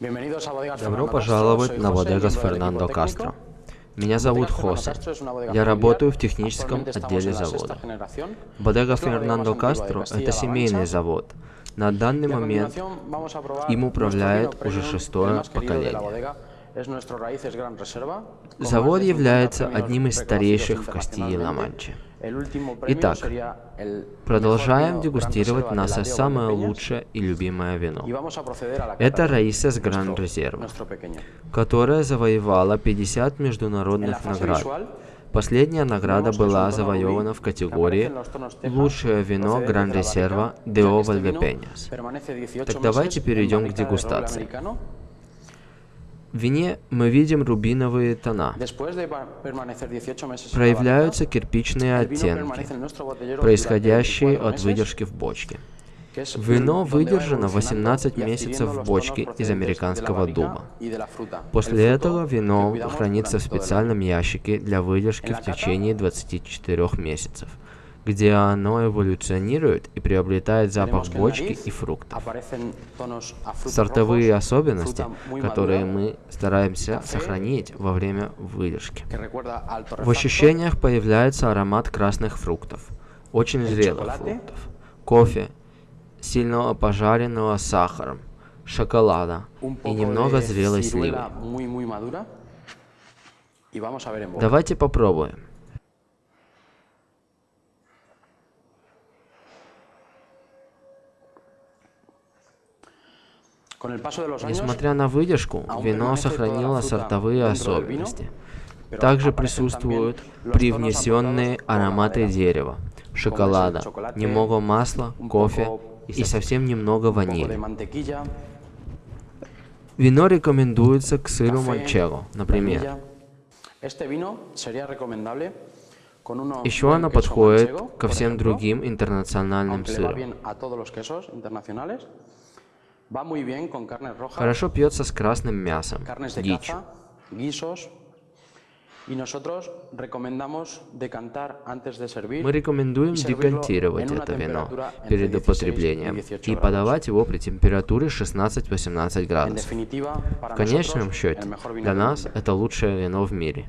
Добро пожаловать на Бодегас Фернандо Кастро. Меня зовут Хосе. Я работаю в техническом отделе завода. Бодега Фернандо Кастро – это семейный завод. На данный момент им управляет уже шестое поколение. Завод является одним из старейших в Кастилии-Ла-Манче. Итак, продолжаем дегустировать наше самое лучшее и любимое вино. Это Раисес Гран Резерва, которая завоевала 50 международных наград. Последняя награда была завоевана в категории «Лучшее вино Гран Резерва Део Вальдепеньяс». Так давайте перейдем к дегустации. В вине мы видим рубиновые тона. Проявляются кирпичные оттенки, происходящие от выдержки в бочке. Вино выдержано 18 месяцев в бочке из американского дуба. После этого вино хранится в специальном ящике для выдержки в течение 24 месяцев – где оно эволюционирует и приобретает запах бочки и фруктов. Сортовые особенности, которые мы стараемся сохранить во время выдержки. В ощущениях появляется аромат красных фруктов, очень зрелых фруктов, кофе, сильного пожаренного сахаром, шоколада и немного зрелой сливы. Давайте попробуем. Несмотря на выдержку, вино сохранило сортовые особенности. Также присутствуют привнесенные ароматы дерева, шоколада, немного масла, кофе и совсем немного ванили. Вино рекомендуется к сыру манчего, например. Еще оно подходит ко всем другим интернациональным сырам. Хорошо пьется с красным мясом, дичь. Мы рекомендуем декантировать это вино перед употреблением и подавать его при температуре 16-18 градусов. В конечном счете, для нас это лучшее вино в мире.